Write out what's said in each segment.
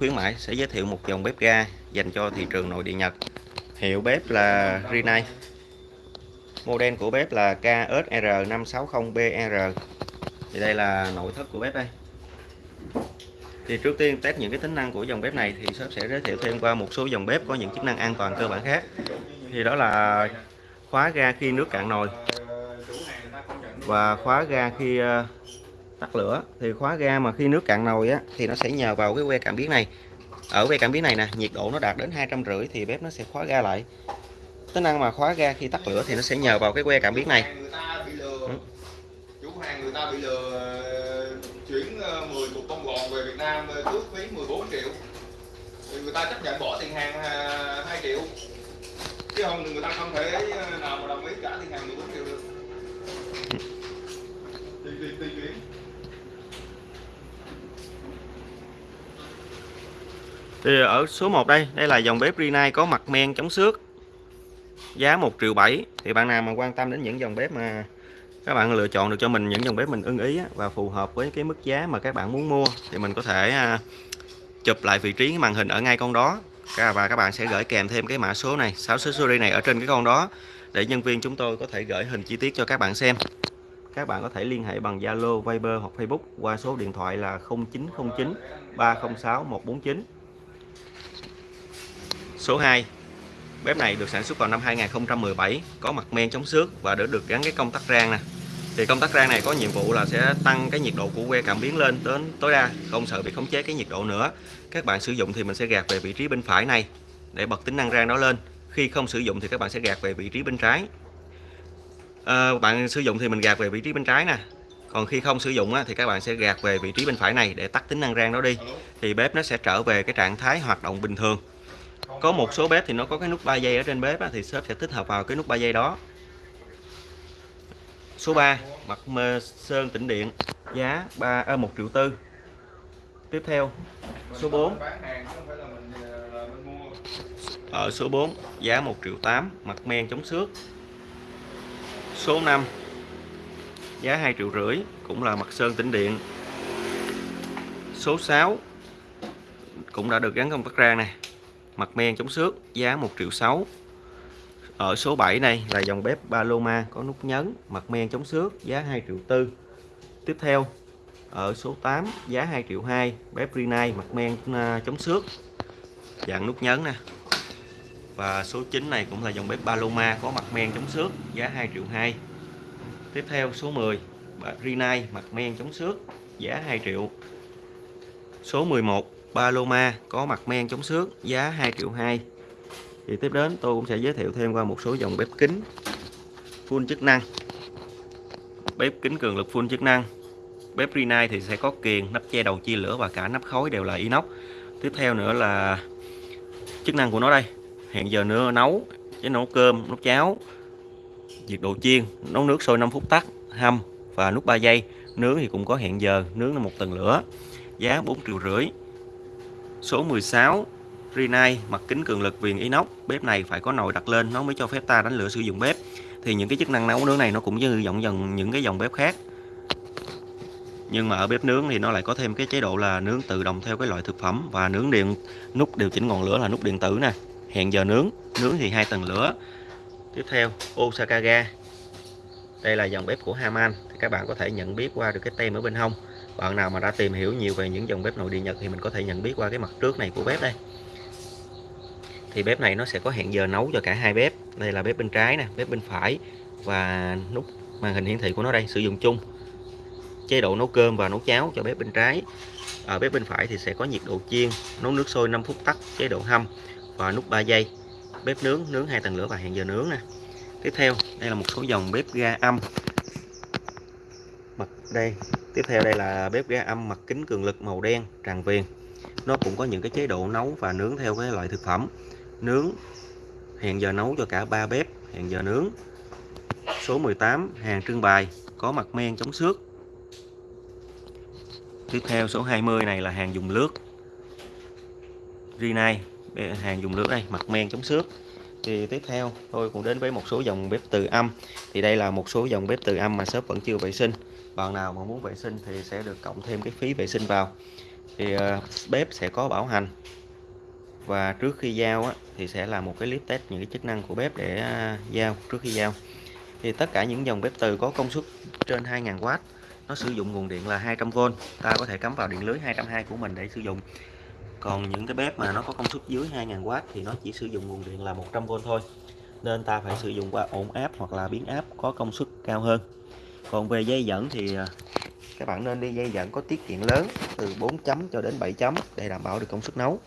khuyến mãi sẽ giới thiệu một dòng bếp ga dành cho thị trường nội địa Nhật. Hiệu bếp là Rinnai. Model của bếp là KSR560BR thì đây là nội thất của bếp đây. Thì trước tiên test những cái tính năng của dòng bếp này thì shop sẽ giới thiệu thêm qua một số dòng bếp có những chức năng an toàn cơ bản khác. Thì đó là khóa ga khi nước cạn nồi và khóa ga khi ờ, tắt lửa thì khóa ga mà khi nước cạn nồi á thì nó sẽ nhờ vào cái que cảm biến này. Ở que cảm biến này nè nhiệt độ nó đạt đến hai trăm rưỡi thì bếp nó sẽ khóa ga lại. Tính năng mà khóa ga khi tắt lửa thì nó sẽ nhờ vào cái que cảm biến này. Ừ. chủ hàng người ta bị lừa ờ, chuyển 10 ờ, cục bông gòn về Việt Nam ờ, cước phí 14 triệu. Thì người ta chấp nhận bỏ tiền hàng 2 triệu. Chứ không người ta không thể nào mà đồng ý trả tiền hàng 14 triệu được Thì ở số 1 đây, đây là dòng bếp Rinnai có mặt men chống xước. Giá 1 triệu 7 thì bạn nào mà quan tâm đến những dòng bếp mà các bạn lựa chọn được cho mình những dòng bếp mình ưng ý và phù hợp với cái mức giá mà các bạn muốn mua thì mình có thể à, chụp lại vị trí màn hình ở ngay con đó. Và các bạn sẽ gửi kèm thêm cái mã số này 6 số series này ở trên cái con đó để nhân viên chúng tôi có thể gửi hình chi tiết cho các bạn xem. Các bạn có thể liên hệ bằng Zalo, Viber hoặc Facebook qua số điện thoại là 0909 306 149 Số 2 Bếp này được sản xuất vào năm 2017 có mặt men chống xước và đã được gắn cái công tắc rang nè. Thì công tắc rang này có nhiệm vụ là sẽ tăng cái nhiệt độ của que cảm biến lên đến tối đa không sợ bị khống chế cái nhiệt độ nữa. Các bạn sử dụng thì mình sẽ gạt về vị trí bên phải này để bật tính năng rang đó lên. Khi không sử dụng thì các bạn sẽ gạt về vị trí bên trái. À, bạn sử dụng thì mình gạt về vị trí bên trái nè. Còn khi không sử dụng á, thì các bạn sẽ gạt về vị trí bên phải này để tắt tính năng rang đó đi. Thì bếp nó sẽ trở về cái trạng thái hoạt động bình thường có một số bếp thì nó có cái nút 3 giây ở trên bếp á, thì shop sẽ tích hợp vào cái nút 3 giây đó. Số 3 mặt sơn tĩnh điện giá 3 à, 1 triệu tư. Tiếp theo số 4 ở ờ, số 4 giá 1 triệu 8 mặt men chống xước. Số 5 giá 2 triệu rưỡi cũng là mặt sơn tĩnh điện. Số 6 cũng đã được gắn công tắc rang này mặt men chống xước, giá 1 triệu 6 ở số 7 này là dòng bếp Paloma có nút nhấn, mặt men chống xước, giá 2 triệu 4 tiếp theo, ở số 8 giá 2 triệu 2 bếp Rinnai, mặt men à, chống xước. Dạng nút nhấn nè. Và số 9 này cũng là dòng bếp Paloma có mặt men chống xước, giá 2 triệu 2 tiếp theo, số 10 Rinnai, mặt men chống xước, giá 2 triệu. Số 11 Paloma có mặt men chống xước, giá 2 triệu 2 thì tiếp đến tôi cũng sẽ giới thiệu thêm qua một số dòng bếp kính full chức năng. Bếp kính cường lực full chức năng. Bếp Rinnai thì sẽ có kiềng nắp che đầu chia lửa và cả nắp khói đều là inox. Tiếp theo nữa là chức năng của nó đây. Hẹn giờ nữa nấu chế nấu cơm, nấu cháo, nhiệt độ chiên, nấu nước sôi 5 phút tắt, hâm và nút 3 giây. Nướng thì cũng có hẹn giờ, nướng là một tầng lửa, giá 4 triệu rưỡi. Số 16 Rinnai, mặt kính cường lực viền inox. Bếp này phải có nồi đặt lên, nó mới cho phép ta đánh lửa sử dụng bếp. Thì những cái chức năng nấu nướng này nó cũng như dòng dần những cái dòng bếp khác. Nhưng mà ở bếp nướng thì nó lại có thêm cái chế độ là nướng tự động theo cái loại thực phẩm và nướng điện, nút điều chỉnh ngọn lửa là nút điện tử nè. Hẹn giờ nướng nướng thì hai tầng lửa. Tiếp theo, Osaka ga. Đây là dòng bếp của Haman. Thì các bạn có thể nhận biết qua được cái tem ở bên hông bạn nào mà đã tìm hiểu nhiều về những dòng bếp nội địa Nhật thì mình có thể nhận biết qua cái mặt trước này của bếp đây. Thì bếp này nó sẽ có hẹn giờ nấu cho cả hai bếp. Đây là bếp bên trái nè, bếp bên phải. Và nút màn hình hiển thị của nó đây, sử dụng chung. Chế độ nấu cơm và nấu cháo cho bếp bên trái. Ở bếp bên phải thì sẽ có nhiệt độ chiên, nấu nước sôi 5 phút tắt, chế độ hâm và nút 3 giây. Bếp nướng nướng hai tầng lửa và hẹn giờ nướng nè. Tiếp theo, đây là một số dòng bếp ga âm. Mặt đây tiếp theo đây là bếp ga âm mặt kính cường lực màu đen, tràn viền. Nó cũng có những cái chế độ nấu và nướng theo cái loại thực phẩm. Nướng, hẹn giờ nấu cho cả ba bếp, hẹn giờ nướng. Số 18 hàng trưng bày, có mặt men chống xước. Tiếp theo số 20 này là hàng dùng lướt Rinnai hàng dùng lướt đây, mặt men chống xước thì tiếp theo. Tôi cũng đến với một số dòng bếp từ âm. Thì đây là một số dòng bếp từ âm mà shop vẫn chưa vệ sinh. Bạn nào mà muốn vệ sinh thì sẽ được cộng thêm cái phí vệ sinh vào. Thì ờ, bếp sẽ có bảo hành. Và trước khi giao á, thì sẽ là một cái clip test những cái chức năng của bếp để ờ, giao trước khi giao. Thì tất cả những dòng bếp từ có công suất trên 2000W nó sử dụng nguồn điện là 200V ta có thể cắm vào điện lưới 220 của mình để sử dụng còn những cái bếp mà nó có công suất dưới 2000W thì nó chỉ sử dụng nguồn điện là 100V thôi. Nên ta phải sử dụng qua ổn áp hoặc là biến áp có công suất cao hơn. Còn về dây dẫn thì à, các bạn nên đi dây dẫn có tiết diện lớn từ 4 chấm cho đến 7 chấm để đảm bảo được công suất nấu.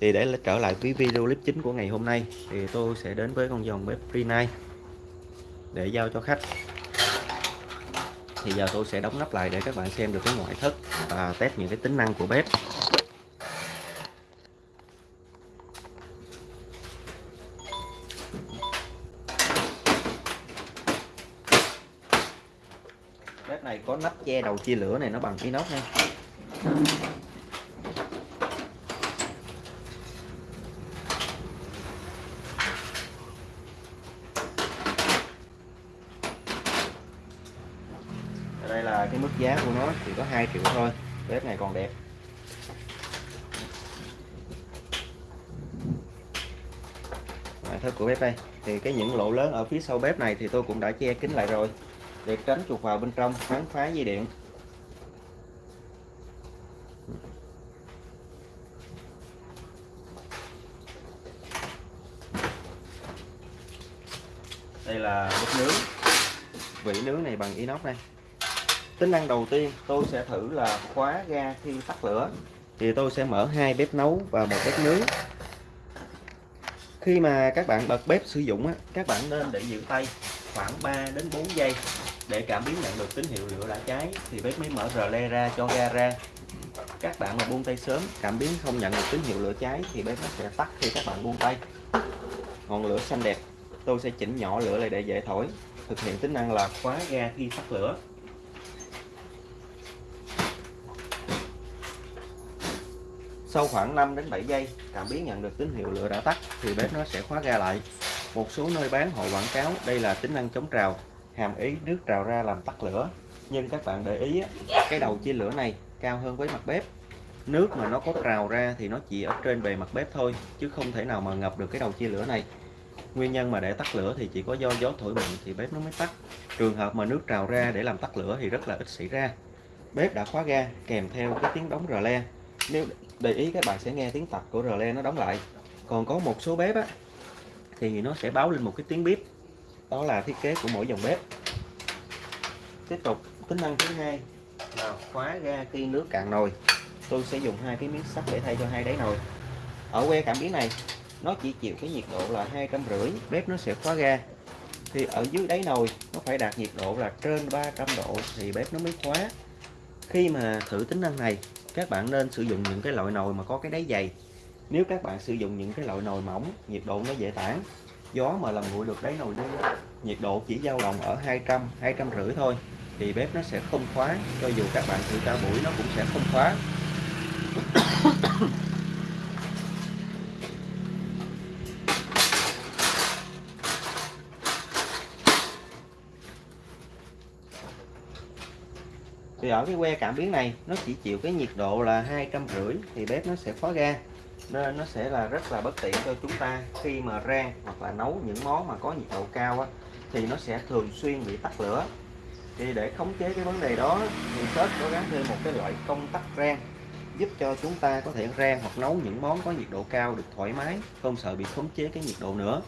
Thì để trở lại với video clip chính của ngày hôm nay thì tôi sẽ đến với con dòng bếp Rinnai để giao cho khách. Thì giờ tôi sẽ đóng nắp lại để các bạn xem được cái ngoại thất và test những cái tính năng của bếp. Này có nắp che đầu chia lửa này nó bằng inox nha. Đây là cái mức giá của nó chỉ có 2 triệu thôi, bếp này còn đẹp. Ngoại thất của bếp đây. Thì cái những lỗ lớn ở phía sau bếp này thì tôi cũng đã che kín lại rồi để tránh chuột vào bên trong khám phá dây điện. Đây là bếp nướng. Vị nướng này bằng inox đây. Tính năng đầu tiên tôi sẽ thử là khóa ga khi tắt lửa. Thì tôi sẽ mở hai bếp nấu và một bếp nướng. Khi mà các bạn bật bếp sử dụng á, các bạn nên để giữ tay khoảng 3 đến 4 giây để cảm biến nhận được tín hiệu lửa đã cháy thì bếp mới mở rờ le ra cho ga ra. Các bạn mà buông tay sớm, cảm biến không nhận được tín hiệu lửa cháy thì bếp nó sẽ tắt khi các bạn buông tay. Ngọn lửa xanh đẹp, tôi sẽ chỉnh nhỏ lửa lại để dễ thổi, thực hiện tính năng là khóa ga khi tắt lửa. Sau khoảng 5 đến 7 giây, cảm biến nhận được tín hiệu lửa đã tắt thì bếp nó sẽ khóa ga lại. Một số nơi bán họ quảng cáo, đây là tính năng chống trào hàm ý nước trào ra làm tắt lửa. Nhưng các bạn để ý cái đầu chia lửa này cao hơn với mặt bếp. Nước mà nó có trào ra thì nó chỉ ở trên bề mặt bếp thôi, chứ không thể nào mà ngập được cái đầu chia lửa này. Nguyên nhân mà để tắt lửa thì chỉ có do gió thổi mạnh thì bếp nó mới tắt. Trường hợp mà nước trào ra để làm tắt lửa thì rất là ít xảy ra. Bếp đã khóa ga, kèm theo cái tiếng đóng rờ le. Nếu để ý các bạn sẽ nghe tiếng tạch của rờ le nó đóng lại. Còn có một số bếp á, thì nó sẽ báo lên một cái tiếng bếp đó là thiết kế của mỗi dòng bếp. Tiếp tục, tính năng thứ hai là khóa ga khi nước cạn nồi. Tôi sẽ dùng hai cái miếng sắt để thay cho hai đáy nồi. Ở que cảm biến này, nó chỉ chịu cái nhiệt độ là hai trăm rưỡi, bếp nó sẽ khóa ga. Thì ở dưới đáy nồi, nó phải đạt nhiệt độ là trên 300 độ thì bếp nó mới khóa. Khi mà thử tính năng này, các bạn nên sử dụng những cái loại nồi mà có cái đáy dày. Nếu các bạn sử dụng những cái loại nồi mỏng, nhiệt độ nó dễ tản gió mà làm nguội được đáy nồi đi nhiệt độ chỉ dao động ở 200 200 rưỡi thôi, thì bếp nó sẽ không khóa, cho dù các bạn thử cả buổi nó cũng sẽ không khóa. Thì ở cái que cảm biến này, nó chỉ chịu cái nhiệt độ là hai trăm rưỡi, thì bếp nó sẽ khóa ga nên nó sẽ là rất là bất tiện cho chúng ta khi mà rang hoặc là nấu những món mà có nhiệt độ cao á, thì nó sẽ thường xuyên bị tắt lửa. Thì để khống chế cái vấn đề đó thì shop có gắn thêm một cái loại công tắc rang giúp cho chúng ta có thể rang hoặc nấu những món có nhiệt độ cao được thoải mái không sợ bị khống chế cái nhiệt độ nữa.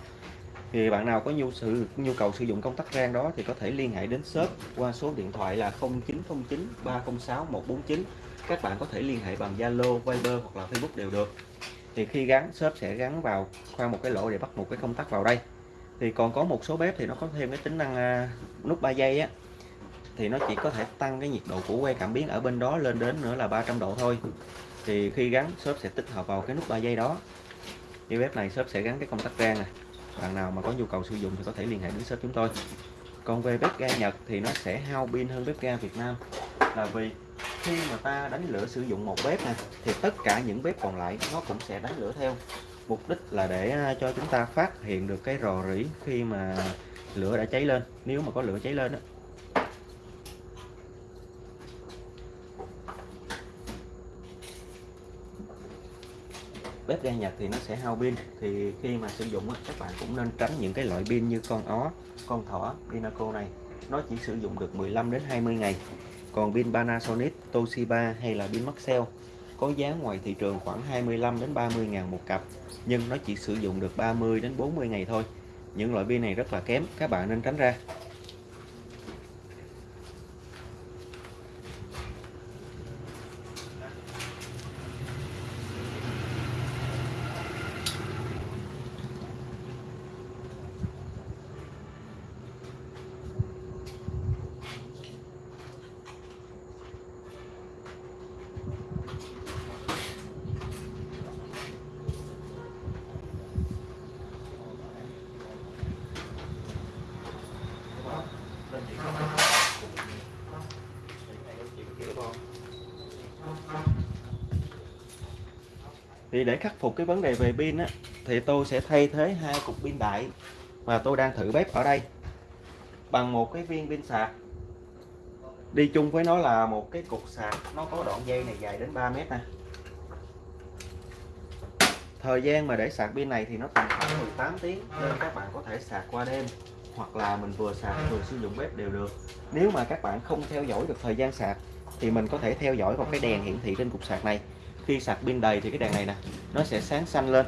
Thì bạn nào có nhu sự nhu cầu sử dụng công tắc rang đó thì có thể liên hệ đến shop qua số điện thoại là 0909 306 149 các bạn có thể liên hệ bằng Zalo, Viber hoặc là Facebook đều được thì khi gắn, shop sẽ gắn vào khoan một cái lỗ để bắt một cái công tắc vào đây. Thì còn có một số bếp thì nó có thêm cái tính năng à, nút 3 giây á. Thì nó chỉ có thể tăng cái nhiệt độ của que cảm biến ở bên đó lên đến nữa là 300 độ thôi. Thì khi gắn, shop sẽ tích hợp vào cái nút 3 giây đó. Như bếp này shop sẽ gắn cái công tắc rang này bạn nào mà có nhu cầu sử dụng thì có thể liên hệ đến shop chúng tôi. Còn về bếp ga Nhật thì nó sẽ hao pin hơn bếp ga Việt Nam. Là vì khi mà ta đánh lửa sử dụng một bếp nè thì tất cả những bếp còn lại nó cũng sẽ đánh lửa theo. Mục đích là để à, cho chúng ta phát hiện được cái rò rỉ khi mà lửa đã cháy lên. Nếu mà có lửa cháy lên đó. bếp ga Nhật thì nó sẽ hao pin. Thì khi mà sử dụng á, các bạn cũng nên tránh những cái loại pin như con ó con thỏ Pinaco này. Nó chỉ sử dụng được 15 đến 20 ngày còn pin Panasonic, Toshiba hay là pin Maxell có giá ngoài thị trường khoảng 25 đến 30 ngàn một cặp, nhưng nó chỉ sử dụng được 30 đến 40 ngày thôi. Những loại pin này rất là kém, các bạn nên tránh ra. Thì để khắc phục cái vấn đề về pin á, thì tôi sẽ thay thế hai cục pin đại mà tôi đang thử bếp ở đây bằng một cái viên pin sạc. Đi chung với nó là một cái cục sạc, nó có đoạn dây này dài đến 3 mét nè. Thời gian mà để sạc pin này thì nó tầm khoảng 18 tiếng nên các bạn có thể sạc qua đêm hoặc là mình vừa sạc vừa sử dụng bếp đều được. Nếu mà các bạn không theo dõi được thời gian sạc thì mình có thể theo dõi vào cái đèn hiển thị trên cục sạc này khi sạc pin đầy thì cái đèn này nè nó sẽ sáng xanh lên.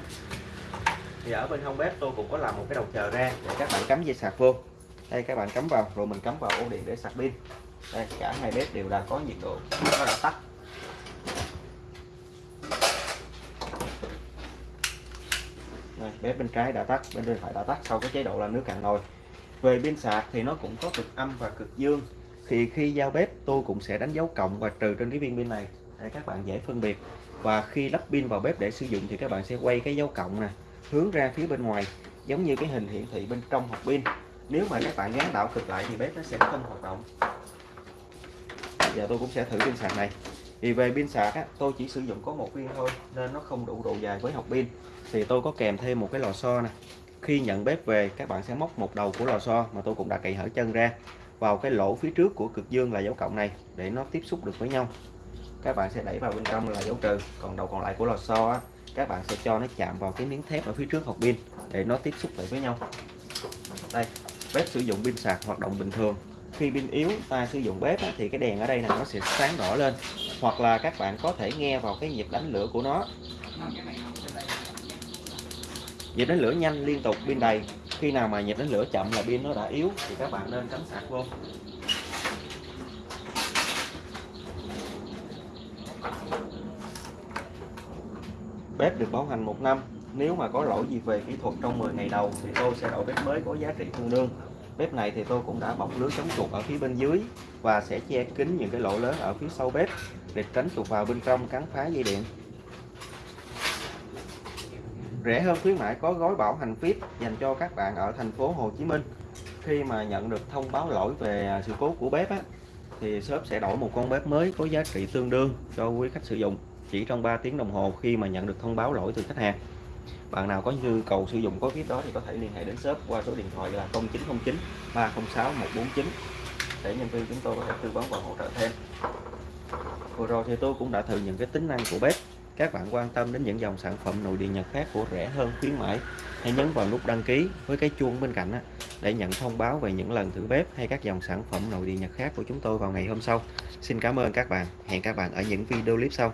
Thì ở bên hông bếp tôi cũng có làm một cái đầu chờ ra để các bạn cắm dây sạc vô. Đây các bạn cắm vào rồi mình cắm vào ổ điện để sạc pin. Đây cả hai bếp đều đã có nhiệt độ nó đã tắt. Đây, bếp bên trái đã tắt bên bên phải đã tắt sau cái chế độ là nước cạn nồi. Về pin sạc thì nó cũng có cực âm và cực dương. Thì khi giao bếp tôi cũng sẽ đánh dấu cộng và trừ trên cái viên pin này để các bạn dễ phân biệt. Và khi lắp pin vào bếp để sử dụng thì các bạn sẽ quay cái dấu cộng nè hướng ra phía bên ngoài giống như cái hình hiển thị bên trong hộp pin. Nếu mà các bạn gắn đảo cực lại thì bếp nó sẽ không hoạt động. Giờ tôi cũng sẽ thử pin sạc này. Thì về pin sạc á, tôi chỉ sử dụng có một viên thôi nên nó không đủ độ dài với hộp pin. Thì tôi có kèm thêm một cái lò xo nè. Khi nhận bếp về các bạn sẽ móc một đầu của lò xo mà tôi cũng đã cậy hở chân ra vào cái lỗ phía trước của cực dương là dấu cộng này để nó tiếp xúc được với nhau các bạn sẽ đẩy vào bên trong là dấu trừ. Còn đầu còn lại của lò xo á, các bạn sẽ cho nó chạm vào cái miếng thép ở phía trước hộp pin để nó tiếp xúc lại với nhau. Đây bếp sử dụng pin sạc hoạt động bình thường. Khi pin yếu ta sử dụng bếp á, thì cái đèn ở đây là nó sẽ sáng đỏ lên. Hoặc là các bạn có thể nghe vào cái nhịp đánh lửa của nó. Nhịp đánh lửa nhanh liên tục pin đầy. Khi nào mà nhịp đánh lửa chậm là pin nó đã yếu thì các bạn nên cắm sạc vô. Bếp được bảo hành một năm. Nếu mà có lỗi gì về kỹ thuật trong 10 ngày đầu thì tôi sẽ đổi bếp mới có giá trị tương đương. Bếp này thì tôi cũng đã bọc lưới chống chuột ở phía bên dưới và sẽ che kín những cái lỗ lớn ở phía sau bếp để tránh chuột vào bên trong cắn phá dây điện. Rẻ hơn khuyến mãi có gói bảo hành VIP dành cho các bạn ở thành phố Hồ Chí Minh. Khi mà nhận được thông báo lỗi về sự cố của bếp á, thì shop sẽ đổi một con bếp mới có giá trị tương đương cho quý khách sử dụng chỉ trong 3 tiếng đồng hồ khi mà nhận được thông báo lỗi từ khách hàng. Bạn nào có nhu cầu sử dụng có VIP đó thì có thể liên hệ đến shop qua số điện thoại là 0909 306 149 để nhân viên chúng tôi có thể tư vấn và hỗ trợ thêm. Vừa rồi thì tôi cũng đã thử những cái tính năng của bếp các bạn quan tâm đến những dòng sản phẩm nội địa Nhật khác của rẻ hơn, khuyến mãi, hãy nhấn vào nút đăng ký với cái chuông bên cạnh để nhận thông báo về những lần thử bếp hay các dòng sản phẩm nội địa Nhật khác của chúng tôi vào ngày hôm sau. Xin cảm ơn các bạn. Hẹn các bạn ở những video clip sau.